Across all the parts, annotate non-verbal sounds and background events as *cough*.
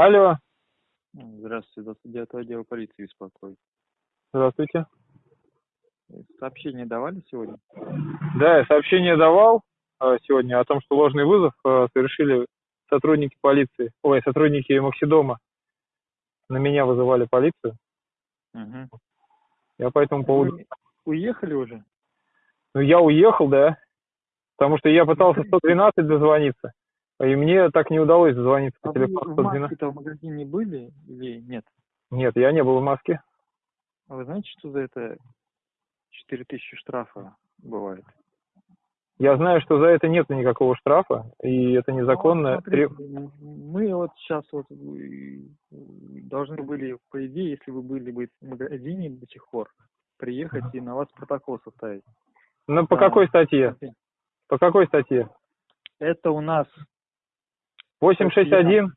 Алло, Здравствуйте, 29 отдел полиции беспокоит. здравствуйте. Сообщение давали сегодня? Да, я сообщение давал э, сегодня о том, что ложный вызов э, совершили сотрудники полиции, ой, сотрудники Максидома. На меня вызывали полицию. Угу. Я по этому поводу... Вы уехали уже? Ну, я уехал, да, потому что я пытался 112 дозвониться, и мне так не удалось дозвониться по А вы телефону в 112. маске-то в магазине были или нет? Нет, я не был в маске. А вы знаете, что за это 4000 штрафа бывает? Я знаю, что за это нет никакого штрафа, и это незаконно. Ну, смотрите, м- мы вот сейчас вот э, должны были, по идее, если вы были бы в магазине до сих пор, приехать и на вас протокол составить. Ну, по Да. какой статье? По какой статье? Это у нас, 861?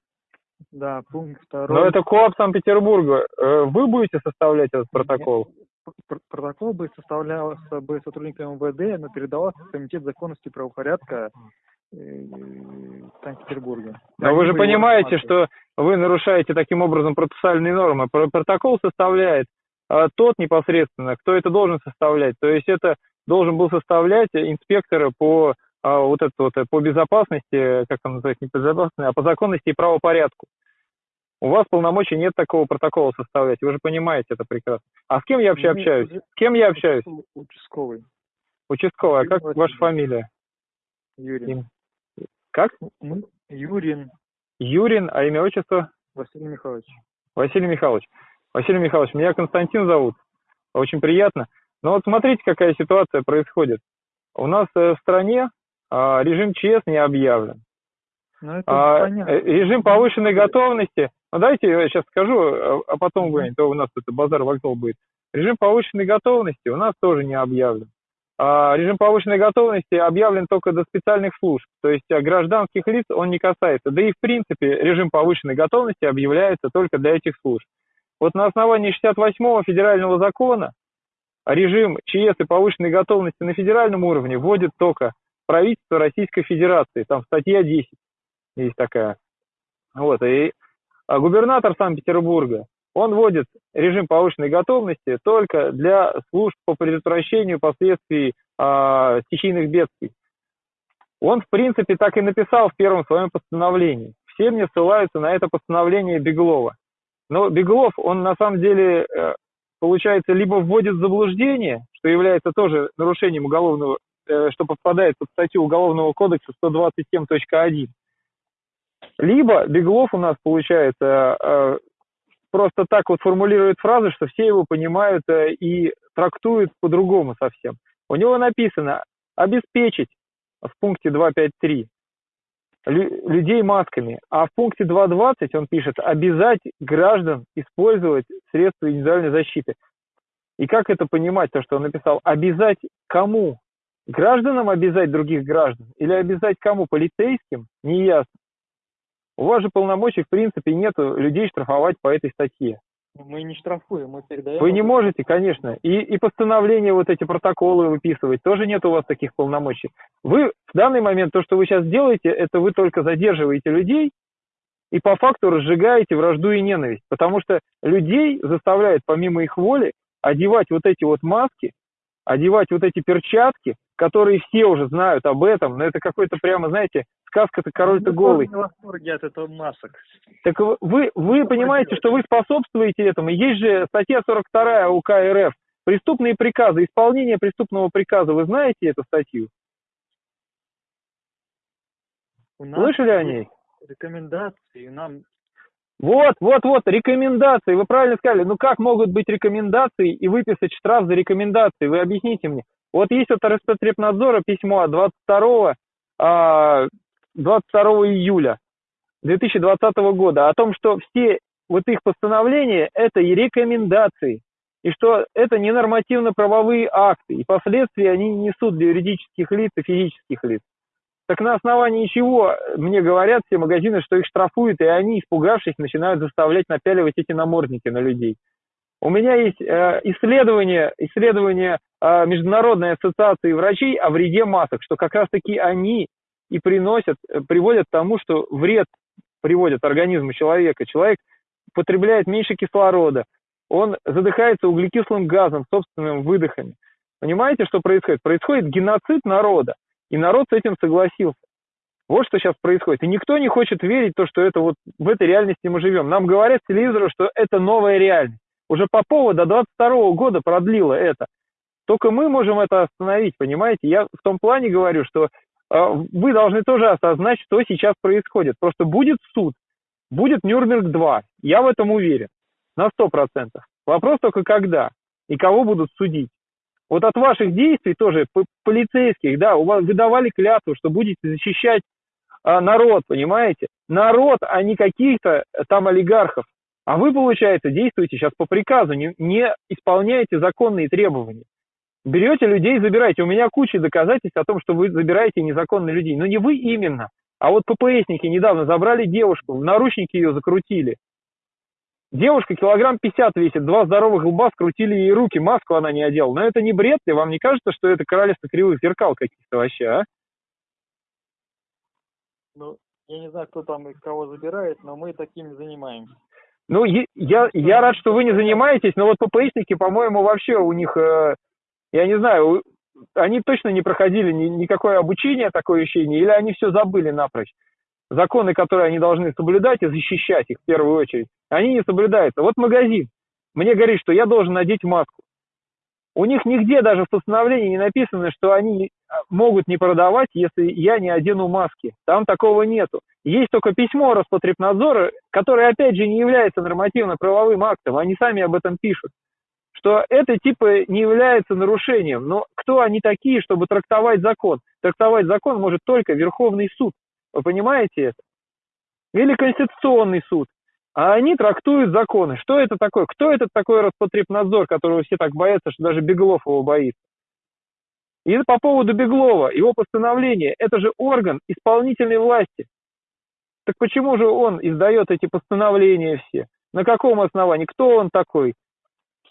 да, пункт второй. Но это КОАП Санкт-Петербурга. Э, Вы будете составлять этот протокол? Пр- Протокол бы составлялся бы сотрудником МВД, но передавался в Комитет законности и правопорядка э, Санкт-Петербурга. Но вы же понимаете, что вы нарушаете таким образом процессуальные нормы. Про- Протокол составляет а, тот непосредственно, кто это должен составлять. То есть это должен был составлять инспектор по а, вот это вот, э, по безопасности, как он называется, не по безопасности, а по законности и правопорядку. У вас полномочий нет такого протокола составлять, вы же понимаете это прекрасно. А с кем я вообще Мы общаюсь? С кем я общаюсь? участковый- Участковый а как ваша фамилия? Юрин. Как? Юрин Юрин, а имя, отчество? Василий Михайлович. Василий Михайлович. Василий Михайлович, меня Константин зовут. Очень приятно. Но вот смотрите, какая ситуация происходит. У нас э, в стране режим ЧС не объявлен. Ну, это А, понятно. э, режим повышенной готовности. Ну, давайте я сейчас скажу, а, а потом вы, а то у нас это базар вокзал будет. Режим повышенной готовности у нас тоже не объявлен. А, режим повышенной готовности объявлен только до специальных служб, то есть а, гражданских лиц он не касается. Да и в принципе режим повышенной готовности объявляется только для этих служб. Вот на основании 68-го федерального закона режим ЧС и повышенной готовности на федеральном уровне вводит только правительство Российской Федерации. Там статья 10 есть такая. Вот, и а, губернатор Санкт-Петербурга, он вводит режим повышенной готовности только для служб по предотвращению последствий а, стихийных бедствий. Он, в принципе, так и написал в первом своем постановлении. Все мне ссылаются на это постановление Беглова. Но Беглов, он на самом деле, э, получается, либо вводит в заблуждение, что является тоже нарушением уголовного, э, что попадает под статью Уголовного кодекса 127.1, либо Беглов у нас, получается, э, просто так вот формулирует фразы, что все его понимают э, и трактуют по-другому совсем. У него написано «обеспечить» в пункте 2.5.3 лю- людей масками, а в пункте 2.20 он пишет «обязать граждан использовать средства индивидуальной защиты». И как это понимать, то, что он написал «обязать кому?» Гражданам обязать других граждан или обязать кому? Полицейским? Неясно. У вас же полномочий, в принципе, нету людей штрафовать по этой статье. Мы не штрафуем, мы передаем. Вы не можете, конечно. И, и постановления, вот эти протоколы выписывать, тоже нет у вас таких полномочий. Вы в данный момент, то, что вы сейчас делаете, это вы только задерживаете людей и по факту разжигаете вражду и ненависть. Потому что людей заставляют, помимо их воли, одевать вот эти вот маски, одевать вот эти перчатки, которые все уже знают об этом, но это какой-то прямо, знаете, сказка-то король-то Мы голый. тоже в восторге от этого масок. Так вы, вы, понимаете, что вы способствуете этому. Есть же статья 42 УК РФ. Преступные приказы, исполнение преступного приказа. Вы знаете эту статью? У нас Слышали о ней? Рекомендации, нам Вот, вот, вот, рекомендации. Вы правильно сказали. Ну как могут быть рекомендации и выписать штраф за рекомендации? Вы объясните мне. Вот есть от Роспотребнадзора письмо от 22, а, 22 июля 2020 года о том, что все вот их постановления – это и рекомендации, и что это не нормативно-правовые акты, и последствия они не несут для юридических лиц и физических лиц. Так на основании чего мне говорят все магазины, что их штрафуют, и они, испугавшись, начинают заставлять напяливать эти намордники на людей. У меня есть э, исследование, исследование Международной ассоциации врачей о вреде масок, что как раз-таки они и приносят, э, приводят к тому, что вред приводят организму человека. Человек потребляет меньше кислорода, он задыхается углекислым газом, собственными выдохами. Понимаете, что происходит? Происходит геноцид народа, и народ с этим согласился. Вот что сейчас происходит. И никто не хочет верить то, что это вот в этой реальности мы живем. Нам говорят с телевизора, что это новая реальность. Уже Попова до 22 года продлила это. Только мы можем это остановить, понимаете? Я в том плане говорю, что э, вы должны тоже осознать, что сейчас происходит. Просто будет суд, будет Нюрнберг-2. Я в этом уверен. На 100%. Вопрос только когда и кого будут судить. Вот от ваших действий тоже, полицейских, да, у вас выдавали клятву, что будете защищать а, народ, понимаете? Народ, а не каких-то там олигархов. А вы, получается, действуете сейчас по приказу, не, не исполняете законные требования. Берете людей, забираете. У меня куча доказательств о том, что вы забираете незаконно людей. Но не вы именно. А вот ППСники недавно забрали девушку, в наручники ее закрутили. Девушка килограмм 50 весит, два здоровых лба скрутили ей руки, маску она не одела. Но это не бред ли? Вам не кажется, что это королевство кривых зеркал каких-то вообще, а? Ну, я не знаю, кто там и кого забирает, но мы таким занимаемся. Ну, я, я рад, что вы не занимаетесь, но вот ППСники, по-моему, вообще у них, э, я не знаю, они точно не проходили ни, никакое обучение, такое ощущение, или они все забыли напрочь. Законы, которые они должны соблюдать и защищать их в первую очередь, они не соблюдаются. Вот магазин мне говорит, что я должен надеть маску. У них нигде даже в постановлении не написано, что они а, могут не продавать, если я не одену маски. Там такого нету. Есть только письмо Роспотребнадзора, которое, опять же, не является нормативно-правовым актом. Они сами об этом пишут. Что это типа не является нарушением. Но кто они такие, чтобы трактовать закон? Трактовать закон может только Верховный суд. Вы понимаете это? Или Конституционный суд. А они трактуют законы. Что это такое? Кто этот такой Роспотребнадзор, которого все так боятся, что даже Беглов его боится? И по поводу Беглова, его постановление, это же орган исполнительной власти. Так почему же он издает эти постановления все? На каком основании? Кто он такой?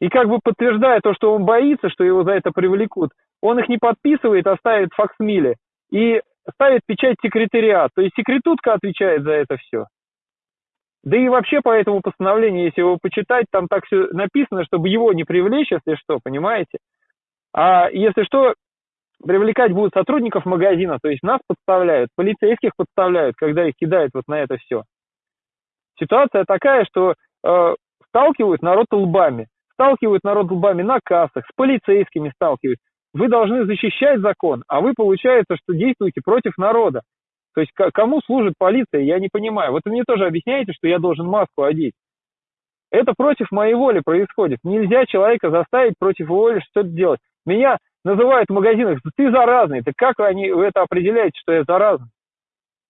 И как бы подтверждая то, что он боится, что его за это привлекут, он их не подписывает, а ставит факсмиле и ставит печать секретариат. То есть секретутка отвечает за это все. Да и вообще по этому постановлению, если его почитать, там так все написано, чтобы его не привлечь, если что, понимаете? А если что, привлекать будут сотрудников магазина, то есть нас подставляют, полицейских подставляют, когда их кидают вот на это все. Ситуация такая, что э, сталкивают народ лбами, сталкивают народ лбами на кассах, с полицейскими сталкивают. Вы должны защищать закон, а вы, получается, что действуете против народа. То есть кому служит полиция, я не понимаю. Вот вы мне тоже объясняете, что я должен маску одеть. Это против моей воли происходит. Нельзя человека заставить против воли что-то делать. Меня называют в магазинах, ты заразный. Так как они, вы это определяете, что я заразный?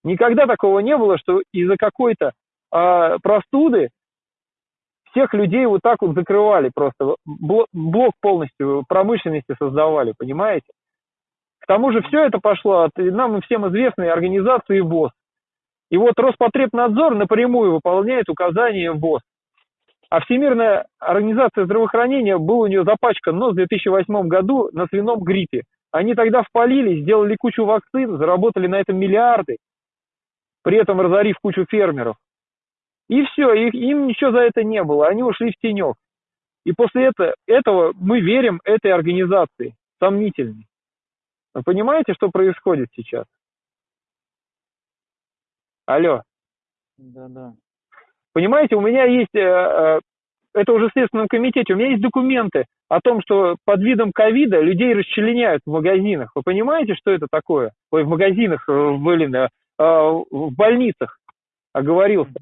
Никогда такого не было, что из-за какой-то э, простуды всех людей вот так вот закрывали просто. Блок полностью промышленности создавали, понимаете? К тому же все это пошло от нам всем известной организации ВОЗ. И вот Роспотребнадзор напрямую выполняет указания ВОЗ. А Всемирная организация здравоохранения был у нее запачкан нос в 2008 году на свином гриппе. Они тогда впалили, сделали кучу вакцин, заработали на этом миллиарды, при этом разорив кучу фермеров. И все, и им ничего за это не было, они ушли в тенек. И после этого, этого мы верим этой организации, сомнительной. Вы понимаете, что происходит сейчас? Алло. Да, да. Понимаете, у меня есть, э, э, это уже в Следственном комитете, у меня есть документы о том, что под видом ковида людей расчленяют в магазинах. Вы понимаете, что это такое? Ой, в магазинах, э, блин, в больницах, оговорился.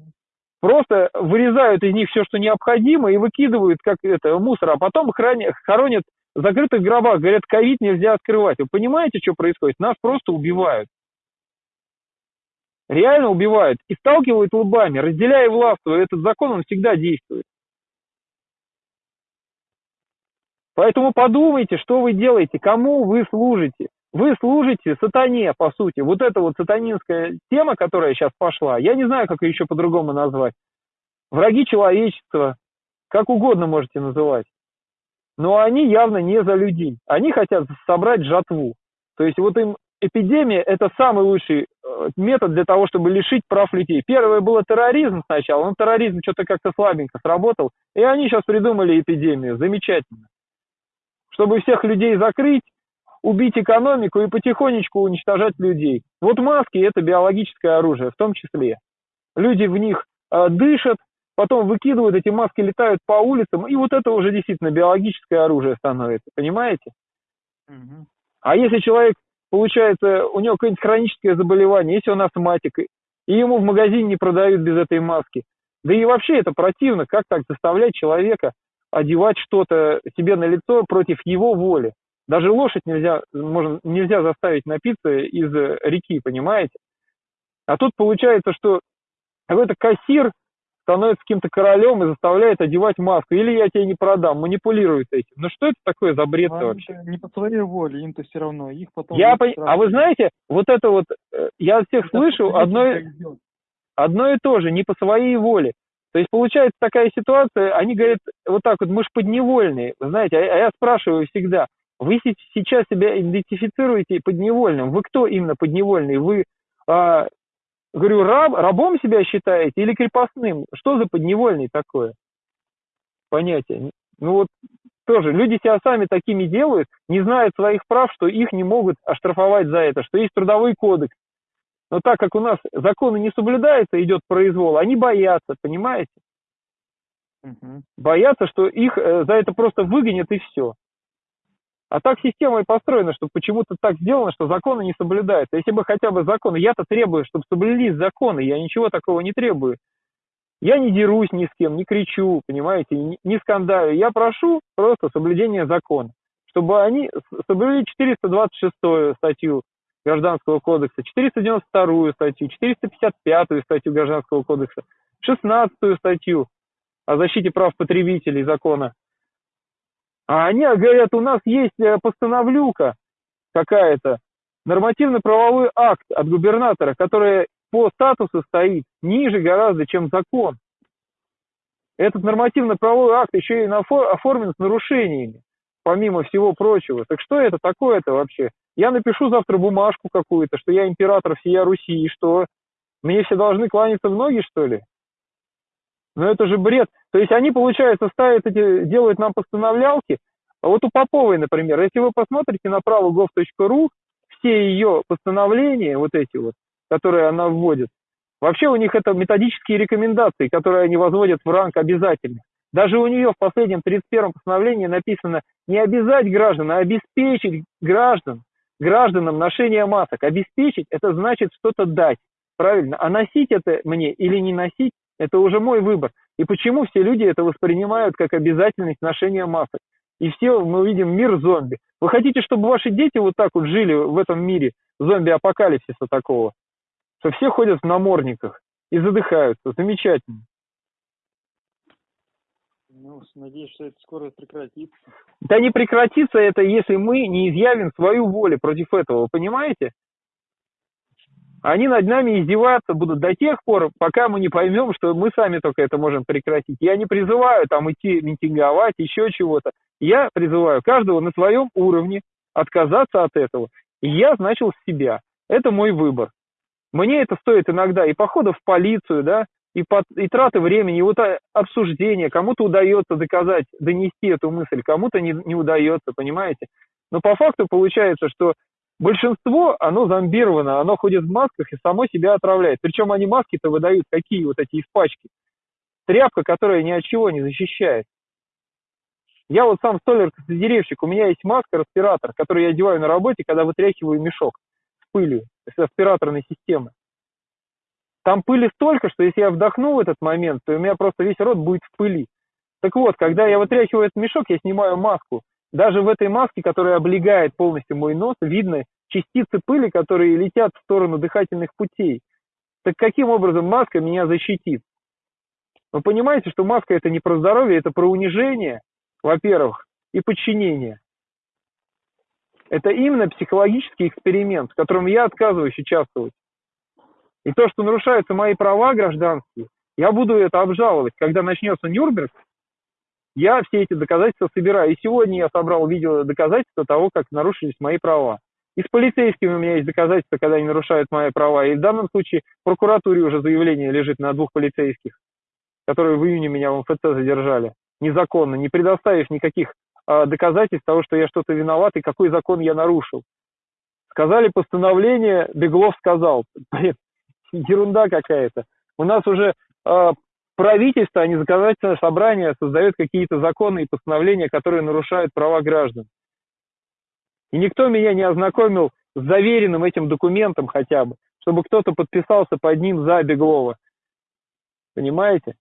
Просто вырезают из них все, что необходимо, и выкидывают как это мусор, а потом хоронят в закрытых гробах. Говорят, ковид нельзя открывать. Вы понимаете, что происходит? Нас просто убивают реально убивают и сталкивают лбами, разделяя властву. Этот закон, он всегда действует. Поэтому подумайте, что вы делаете, кому вы служите. Вы служите сатане, по сути. Вот эта вот сатанинская тема, которая сейчас пошла, я не знаю, как ее еще по-другому назвать. Враги человечества, как угодно можете называть. Но они явно не за людей. Они хотят собрать жатву. То есть вот им эпидемия – это самый лучший э, метод для того, чтобы лишить прав людей. Первое было терроризм сначала, но терроризм что-то как-то слабенько сработал, и они сейчас придумали эпидемию, замечательно. Чтобы всех людей закрыть, убить экономику и потихонечку уничтожать людей. Вот маски – это биологическое оружие в том числе. Люди в них э, дышат, потом выкидывают эти маски, летают по улицам, и вот это уже действительно биологическое оружие становится, понимаете? Угу. А если человек, получается, у него какое-нибудь хроническое заболевание, если он астматик, и ему в магазине не продают без этой маски, да и вообще это противно, как так заставлять человека одевать что-то себе на лицо против его воли. Даже лошадь нельзя, можно, нельзя заставить напиться из реки, понимаете? А тут получается, что какой-то кассир становится каким-то королем и заставляет одевать маску. Или я тебе не продам, манипулирует этим. Ну что это такое за бред а вообще? Не по своей воле, им-то все равно. Их потом... Я по... А вы знаете, вот это вот, э, я от всех это слышу одно, одно и то же, не по своей воле. То есть получается такая ситуация, они говорят вот так вот, мы же подневольные, знаете, а, а я спрашиваю всегда, вы сейчас себя идентифицируете подневольным, вы кто именно подневольный? Вы а, Говорю, раб, рабом себя считаете или крепостным? Что за подневольный такое? Понятие. Ну вот тоже люди себя сами такими делают, не знают своих прав, что их не могут оштрафовать за это, что есть трудовой кодекс. Но так как у нас законы не соблюдаются, идет произвол, они боятся, понимаете? Угу. Боятся, что их э, за это просто выгонят и все. А так система и построена, что почему-то так сделано, что законы не соблюдаются. Если бы хотя бы законы, я-то требую, чтобы соблюлись законы, я ничего такого не требую. Я не дерусь ни с кем, не кричу, понимаете, не, скандаю. Я прошу просто соблюдения закона, чтобы они соблюли 426 статью Гражданского кодекса, 492 статью, 455 статью Гражданского кодекса, 16 статью о защите прав потребителей закона а они говорят, у нас есть э, постановлюка какая-то, нормативно-правовой акт от губернатора, который по статусу стоит ниже гораздо, чем закон. Этот нормативно-правовой акт еще и оформлен с нарушениями, помимо всего прочего. Так что это такое-то вообще? Я напишу завтра бумажку какую-то, что я император всея Руси, и что? Мне все должны кланяться в ноги, что ли? Ну это же бред. То есть они, получается, ставят эти, делают нам постановлялки. А вот у Поповой, например, если вы посмотрите на право gov.ru, все ее постановления, вот эти вот, которые она вводит, вообще у них это методические рекомендации, которые они возводят в ранг обязательных. Даже у нее в последнем 31-м постановлении написано не обязать граждан, а обеспечить граждан, гражданам ношение масок. Обеспечить – это значит что-то дать, правильно? А носить это мне или не носить – это уже мой выбор. И почему все люди это воспринимают как обязательность ношения масок? И все мы увидим мир зомби. Вы хотите, чтобы ваши дети вот так вот жили в этом мире зомби-апокалипсиса такого? Что все ходят в намордниках и задыхаются. Замечательно. Ну, надеюсь, что это скоро прекратится. Да не прекратится это, если мы не изъявим свою волю против этого, вы понимаете? Они над нами издеваться будут до тех пор, пока мы не поймем, что мы сами только это можем прекратить. Я не призываю там идти митинговать, еще чего-то. Я призываю каждого на своем уровне отказаться от этого. Я значил себя. Это мой выбор. Мне это стоит иногда и похода в полицию, да, и, под, и траты времени, и вот обсуждения. Кому-то удается доказать, донести эту мысль, кому-то не, не удается, понимаете? Но по факту получается, что большинство, оно зомбировано, оно ходит в масках и само себя отравляет. Причем они маски-то выдают какие вот эти из пачки. Тряпка, которая ни от чего не защищает. Я вот сам столяр-деревщик, у меня есть маска, респиратор, который я одеваю на работе, когда вытряхиваю мешок с пылью, с аспираторной системы. Там пыли столько, что если я вдохну в этот момент, то у меня просто весь рот будет в пыли. Так вот, когда я вытряхиваю этот мешок, я снимаю маску, даже в этой маске, которая облегает полностью мой нос, видно частицы пыли, которые летят в сторону дыхательных путей. Так каким образом маска меня защитит? Вы понимаете, что маска это не про здоровье, это про унижение, во-первых, и подчинение. Это именно психологический эксперимент, в котором я отказываюсь участвовать. И то, что нарушаются мои права гражданские, я буду это обжаловать. Когда начнется Нюрнберг, я все эти доказательства собираю. И сегодня я собрал видео доказательства того, как нарушились мои права. И с полицейскими у меня есть доказательства, когда они нарушают мои права. И в данном случае в прокуратуре уже заявление лежит на двух полицейских, которые в июне меня в МФЦ задержали. Незаконно, не предоставив никаких э, доказательств того, что я что-то виноват и какой закон я нарушил. Сказали постановление, Беглов сказал. *laughs* Блин, ерунда какая-то. У нас уже э, правительство, а не законодательное собрание создает какие-то законы и постановления, которые нарушают права граждан. И никто меня не ознакомил с заверенным этим документом хотя бы, чтобы кто-то подписался под ним за Беглова. Понимаете?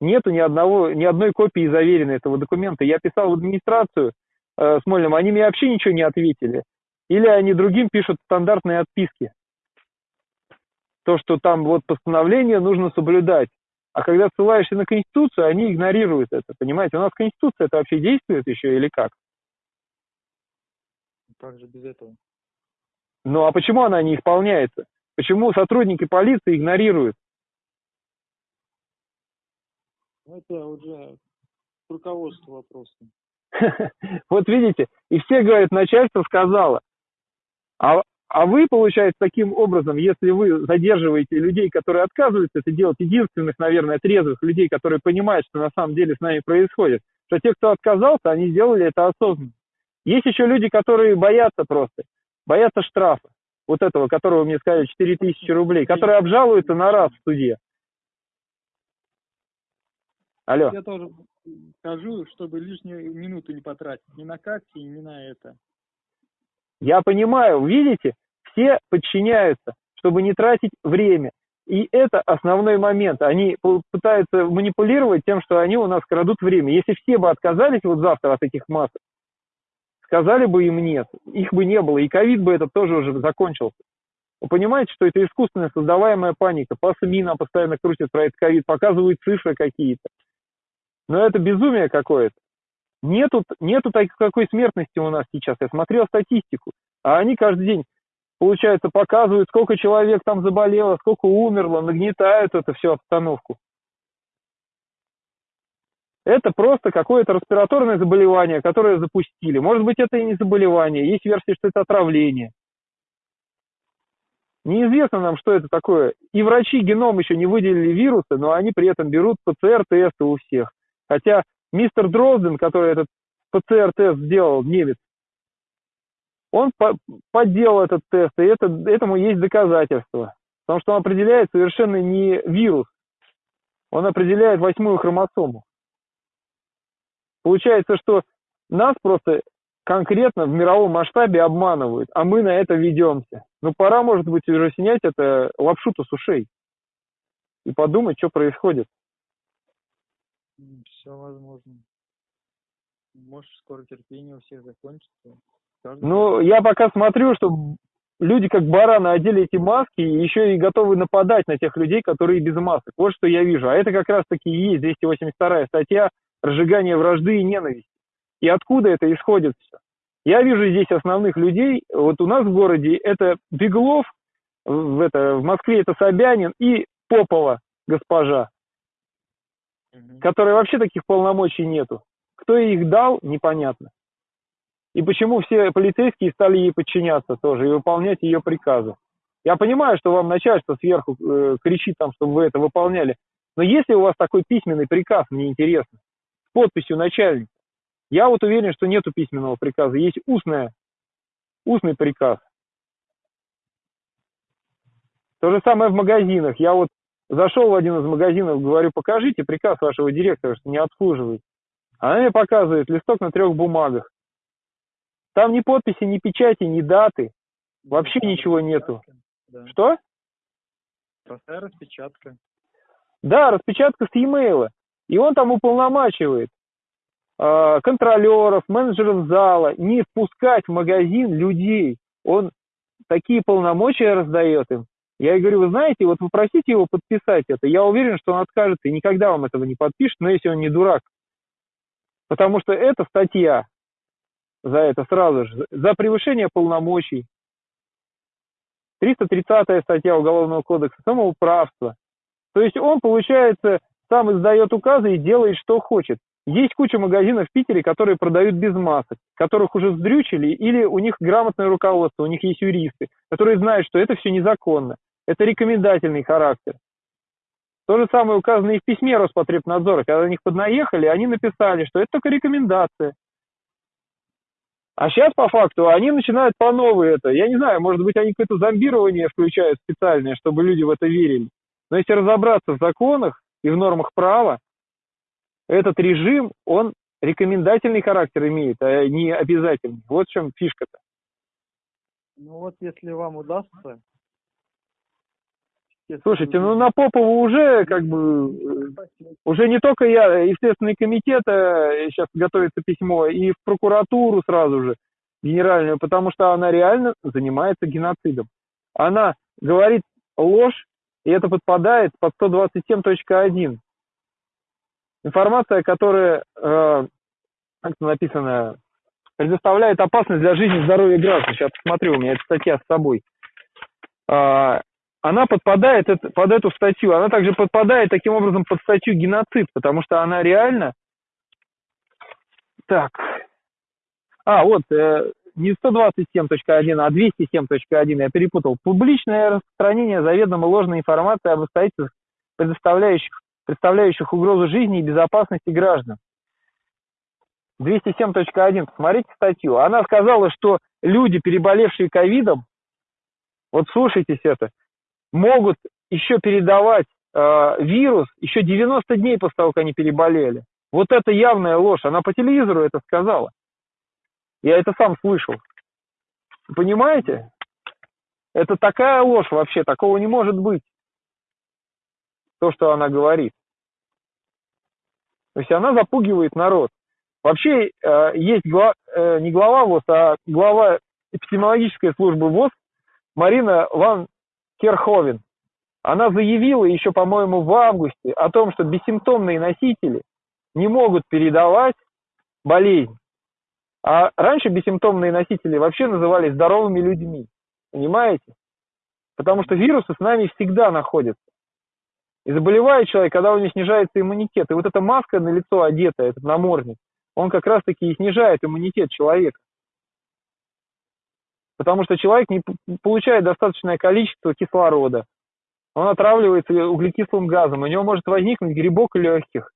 Нету ни одного, ни одной копии заверенной этого документа. Я писал в администрацию э, Смольным, они мне вообще ничего не ответили. Или они другим пишут стандартные отписки. То, что там вот постановление нужно соблюдать. А когда ссылаешься на Конституцию, они игнорируют это. Понимаете, у нас Конституция это вообще действует еще или как? Как же без этого? Ну а почему она не исполняется? Почему сотрудники полиции игнорируют? Ну, это уже к руководству вопрос. *laughs* Вот видите, и все говорят, начальство сказало. А, а вы, получается, таким образом, если вы задерживаете людей, которые отказываются это делать, единственных, наверное, трезвых людей, которые понимают, что на самом деле с нами происходит, что те, кто отказался, они сделали это осознанно. Есть еще люди, которые боятся просто, боятся штрафа, вот этого, которого мне сказали 4000 рублей, которые обжалуются на раз в суде. Алло. Я тоже скажу, чтобы лишнюю минуту не потратить ни на карте, ни на это. Я понимаю, видите, все подчиняются, чтобы не тратить время. И это основной момент. Они пытаются манипулировать тем, что они у нас крадут время. Если все бы отказались вот завтра от этих масок, сказали бы им нет, их бы не было, и ковид бы этот тоже уже закончился. Вы понимаете, что это искусственная создаваемая паника. По СМИ нам постоянно крутят про этот ковид, показывают цифры какие-то. Но это безумие какое-то. Нету, нету такой смертности у нас сейчас. Я смотрел статистику, а они каждый день, получается, показывают, сколько человек там заболело, сколько умерло, нагнетают эту всю обстановку. Это просто какое-то респираторное заболевание, которое запустили. Может быть, это и не заболевание. Есть версия, что это отравление. Неизвестно нам, что это такое. И врачи геном еще не выделили вирусы, но они при этом берут ПЦР-тесты у всех. Хотя мистер Дрозден, который этот ПЦР-тест сделал, немец, он по подделал этот тест, и это, этому есть доказательства. Потому что он определяет совершенно не вирус, он определяет восьмую хромосому. Получается, что нас просто конкретно в мировом масштабе обманывают, а мы на это ведемся. Ну, пора, может быть, уже снять это лапшу-то с ушей и подумать, что происходит. Все возможно. Может, скоро терпение у всех закончится. Каждый Ну, я пока смотрю, что люди как бараны одели эти маски и еще и готовы нападать на тех людей, которые без масок. Вот что я вижу. А это как раз-таки и есть 282 статья «Разжигание вражды и ненависти». И откуда это исходит все? Я вижу здесь основных людей. Вот у нас в городе это Беглов, в, это, в Москве это Собянин и Попова госпожа, Мгм. которой вообще таких полномочий нету. Кто их дал, непонятно. И почему все полицейские стали ей подчиняться тоже и выполнять ее приказы. Я понимаю, что вам начальство сверху э, кричит там, чтобы вы это выполняли. Но если у вас такой письменный приказ, мне интересно, с подписью начальника, я вот уверен, что нету письменного приказа, есть устная, устный приказ. То же самое в магазинах. Я вот зашел в один из магазинов, говорю, покажите приказ вашего директора, что не обслуживает. Она мне показывает листок на трех бумагах. Там ни подписи, ни печати, ни даты. Вообще Простая ничего нету. Да. Что? Простая распечатка. Да, распечатка с e-mail. И он там уполномачивает э, контролеров, менеджеров зала не впускать в магазин людей. Он такие полномочия раздает им. Я ей говорю, вы знаете, вот попросите его подписать это. Я уверен, что он откажется и никогда вам этого не подпишет, но если он не дурак. Потому что это статья за это сразу же, за превышение полномочий. 330 статья Уголовного кодекса, самоуправство. То есть он, получается, сам издает указы и делает, что хочет. Есть куча магазинов в Питере, которые продают без масок, которых уже сдрючили, или у них грамотное руководство, у них есть юристы, которые знают, что это все незаконно. Это рекомендательный характер. То же самое указано и в письме Роспотребнадзора. Когда на них поднаехали, они написали, что это только рекомендация. А сейчас, по факту, они начинают по новой это. Я не знаю, может быть, они какое-то зомбирование включают специальное, чтобы люди в это верили. Но если разобраться в законах и в нормах права, этот режим, он рекомендательный характер имеет, а не обязательный. Вот в чем фишка-то. Ну вот если вам удастся... Слушайте, ну на Попова уже как бы... Уже не только я, и Следственный комитет э, сейчас готовится письмо, и в прокуратуру сразу же, генеральную, потому что она реально занимается геноцидом. Она говорит ложь, и это подпадает под 127.1. Информация, которая, э, как это написано, предоставляет опасность для жизни и здоровья граждан. Сейчас посмотрю, у меня эта статья с собой. А, она подпадает под эту статью. Она также подпадает таким образом под статью геноцид, потому что она реально... Так. А, вот, э, не 127.1, а 207.1, я перепутал. Публичное распространение заведомо ложной информации об обстоятельствах, предоставляющих, представляющих угрозу жизни и безопасности граждан. 207.1, посмотрите статью. Она сказала, что люди, переболевшие ковидом, вот слушайтесь это, могут еще передавать э, вирус еще 90 дней после того, как они переболели. Вот это явная ложь. Она по телевизору это сказала. Я это сам слышал. Понимаете? Это такая ложь вообще, такого не может быть. То, что она говорит. То есть она запугивает народ. Вообще э, есть гла- э, не глава ВОЗ, а глава эпидемиологической службы ВОЗ Марина Ван Керховен. Она заявила еще, по-моему, в августе о том, что бессимптомные носители не могут передавать болезнь. А раньше бессимптомные носители вообще назывались здоровыми людьми. Понимаете? Потому что вирусы с нами всегда находятся. И заболевает человек, когда у него снижается иммунитет. И вот эта маска на лицо одета, этот намордник, он как раз-таки и снижает иммунитет человека. Потому что человек не получает достаточное количество кислорода. Он отравливается углекислым газом. У него может возникнуть грибок легких.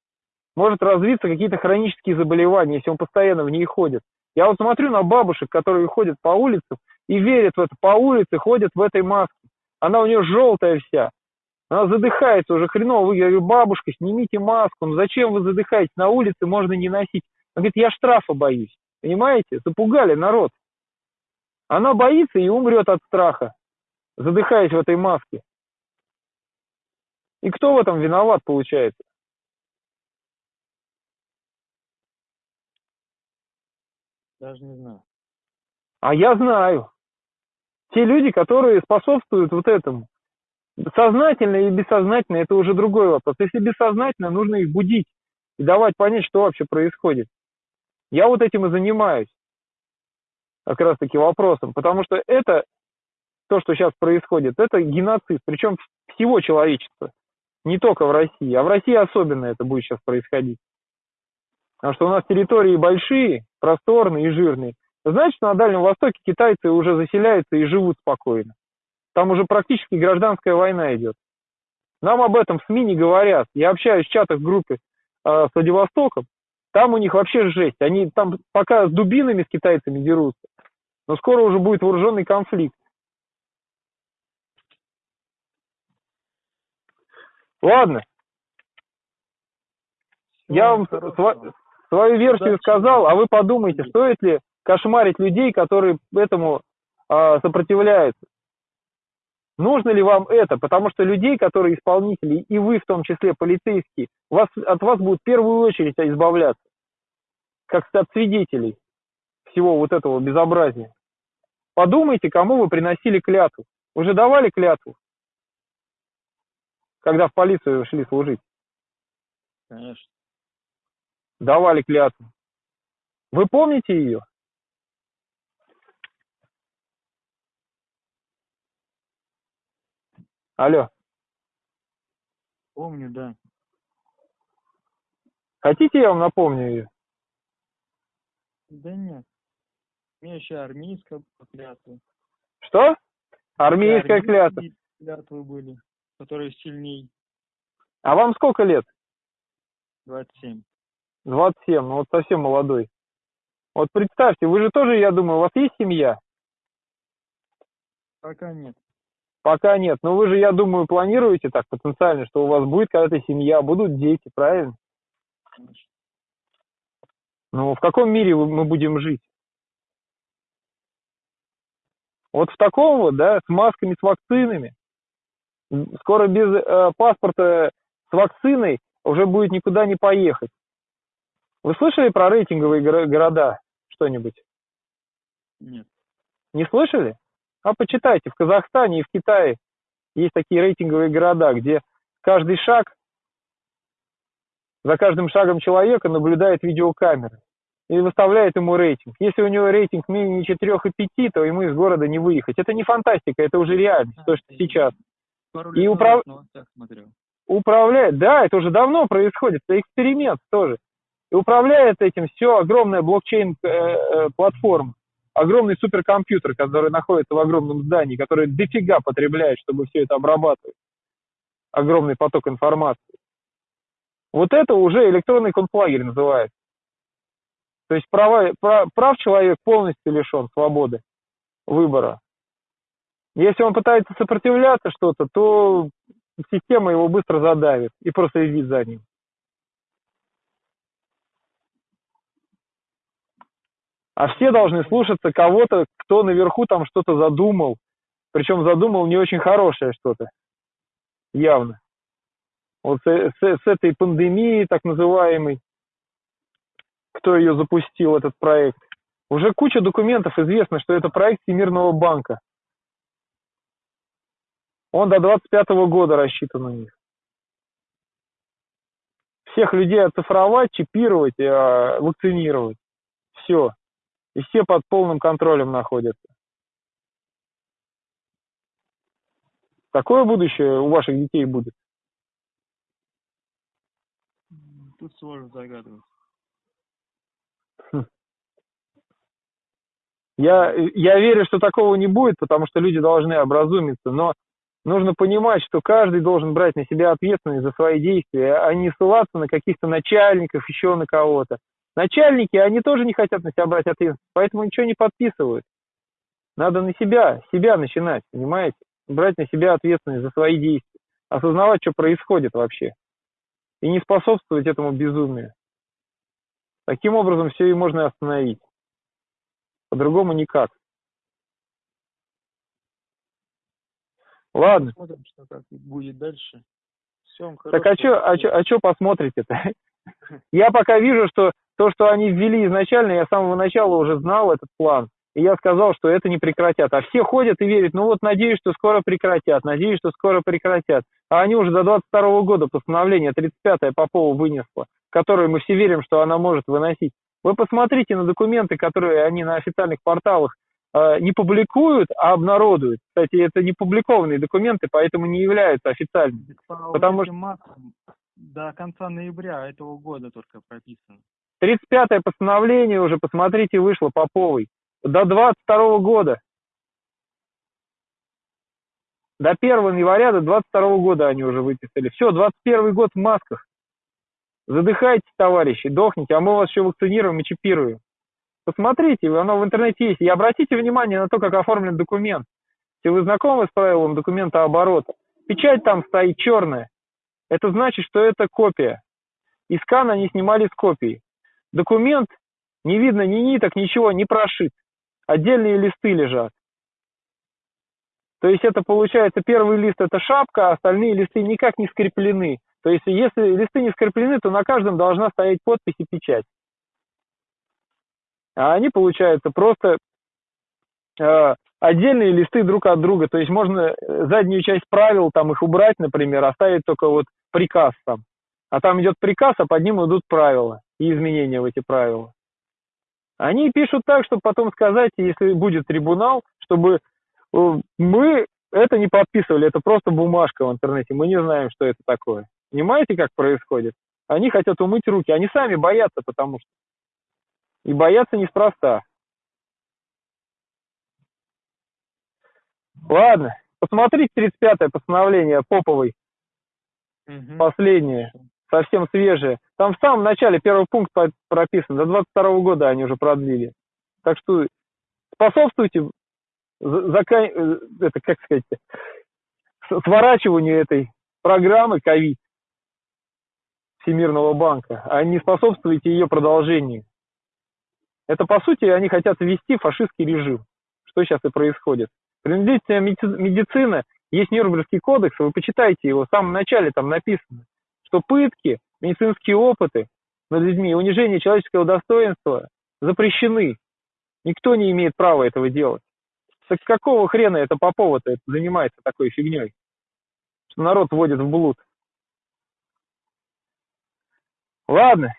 Может развиться какие-то хронические заболевания, если он постоянно в ней ходит. Я вот смотрю на бабушек, которые ходят по улицам и верят в это, по улице ходят в этой маске. Она у нее желтая вся. Она задыхается уже хреново. Я говорю, бабушка, снимите маску. Ну зачем вы задыхаетесь? На улице можно не носить. Она говорит, я штрафа боюсь. Понимаете? Запугали народ. Она боится и умрет от страха, задыхаясь в этой маске. И кто в этом виноват, получается? Даже не знаю. А я знаю. Те люди, которые способствуют вот этому. Сознательно и бессознательно, это уже другой вопрос. Если бессознательно, нужно их будить и давать понять, что вообще происходит. Я вот этим и занимаюсь. Как раз таки вопросом. Потому что это, то, что сейчас происходит, это геноцид. Причем всего человечества. Не только в России. А в России особенно это будет сейчас происходить. Потому что у нас территории большие, просторные и жирные. Значит, на Дальнем Востоке китайцы уже заселяются и живут спокойно. Там уже практически гражданская война идет. Нам об этом СМИ не говорят. Я общаюсь в чатах в группе э, с Владивостоком. Там у них вообще жесть. Они там пока с дубинами с китайцами дерутся. Но скоро уже будет вооруженный конфликт. Ладно. Я вам сва- свою версию Удачи. сказал, а вы подумайте, стоит ли кошмарить людей, которые этому а, сопротивляются. Нужно ли вам это? Потому что людей, которые исполнители, и вы в том числе полицейские, вас, от вас будут в первую очередь избавляться. Как от свидетелей всего вот этого безобразия. Подумайте, кому вы приносили клятву. Уже давали клятву? Когда в полицию шли служить. Конечно. Давали клятву. Вы помните ее? Алло. Помню, да. Хотите, я вам напомню ее? Да нет. У меня еще армейская клятва. Что? Армейская клятва. клятвы были, которые сильней. А вам сколько лет? 27. 27, ну вот совсем молодой. Вот представьте, вы же тоже, я думаю, у вас есть семья? Пока нет. Пока нет. Но вы же, я думаю, планируете так потенциально, что у вас будет когда-то семья, будут дети, правильно? Конечно. Ну, в каком мире мы будем жить? Вот в таком вот, да, с масками, с вакцинами. Скоро без э, паспорта с вакциной уже будет никуда не поехать. Вы слышали про рейтинговые горо- города что-нибудь? Нет. Не слышали? А почитайте, в Казахстане и в Китае есть такие рейтинговые города, где каждый шаг, за каждым шагом человека наблюдает видеокамера и выставляет ему рейтинг. Если у него рейтинг менее 4 и 5, то ему из города не выехать. Это не фантастика, это уже реальность, то, что сейчас. И управ- смотрел. Управляет, да, это уже давно происходит, это эксперимент тоже. И управляет этим все огромная блокчейн-платформа, огромный суперкомпьютер, который находится в огромном здании, который дофига потребляет, чтобы все это обрабатывать. Огромный поток информации. Вот это уже электронный концлагерь называется. То есть права, пра- прав человек полностью лишен свободы выбора. Если он пытается сопротивляться что-то, то система его быстро задавит и проследит за ним. А все должны слушаться кого-то, кто наверху там что-то задумал. Причем задумал не очень хорошее что-то. Явно. Вот с, с- с этой пандемией, так называемой, кто ее запустил, этот проект. Уже куча документов известно, что это проект Всемирного банка. Он до 25 года рассчитан у них. Всех людей оцифровать, чипировать, э, вакцинировать. Все. И все под полным контролем находятся. Такое будущее у ваших детей будет. Тут сложно загадывать. Я, я верю, что такого не будет, потому что люди должны образумиться, но нужно понимать, что каждый должен брать на себя ответственность за свои действия, а не ссылаться на каких-то начальников, еще на кого-то. Начальники, они тоже не хотят на себя брать ответственность, поэтому ничего не подписывают. Надо на себя, себя начинать, понимаете? Брать на себя ответственность за свои действия, осознавать, что происходит вообще, и не способствовать этому безумию. Таким образом, все и можно остановить. По-другому никак. Ладно. Посмотрим, что как будет дальше. Всем Так а что а чё, а чё посмотрите-то? *laughs* Я пока вижу, что то, что они ввели изначально, я с самого начала уже знал этот план. И я сказал, что это не прекратят. А все ходят и верят, ну вот надеюсь, что скоро прекратят, надеюсь, что скоро прекратят. А они уже до 22 года постановление 35-е Попова вынесло, которое мы все верим, что она может выносить. Вы посмотрите на документы, которые они на официальных порталах э, не публикуют, а обнародуют. Кстати, это не публикованные документы, поэтому не являются официальными. По потому маскам до конца ноября этого года только прописано. 35-е постановление уже, посмотрите, вышло Поповой. До 22 года. До 1 января, до 22 года они уже выписали. Все, 21 год в масках. Задыхайтесь, товарищи, дохните, а мы вас еще вакцинируем и чипируем. Посмотрите, оно в интернете есть. И обратите внимание на то, как оформлен документ. Если вы знакомы с правилом документа оборота, печать там стоит черная. Это значит, что это копия. И скан они снимали с копии. Документ, не видно ни ниток, ничего, не прошит. Отдельные листы лежат. То есть это получается, первый лист это шапка, а остальные листы никак не скреплены. То есть если листы не скреплены, то на каждом должна стоять подпись и печать. А они, получается, просто э, отдельные листы друг от друга. То есть можно э, заднюю часть правил, там их убрать, например, оставить только вот приказ там. А там идет приказ, а под ним идут правила и изменения в эти правила. Они пишут так, чтобы потом сказать, если будет трибунал, чтобы э, мы это не подписывали, это просто бумажка в интернете, мы не знаем, что это такое. Понимаете, как происходит? Они хотят умыть руки. Они сами боятся, потому что. И боятся неспроста. Ладно, посмотрите 35-е постановление Поповой, Мгм. последнее, совсем свежее. Там в самом начале первый пункт прописан, до 22 года они уже продлили. Так что способствуйте за- зака- э, это, как сказать, сворачиванию этой программы ковид Всемирного банка, а не способствуйте ее продолжению. Это, по сути, они хотят ввести фашистский режим, что сейчас и происходит. Принудительная меди- медицина, есть Нюрнбергский кодекс, вы почитайте его, в самом начале там написано, что пытки, медицинские опыты над людьми, унижение человеческого достоинства запрещены. Никто не имеет права этого делать. Так какого хрена это Попова-то занимается такой фигней? Что народ вводит в блуд. Ладно.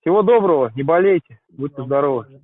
Всего доброго, не болейте, будьте здоровы.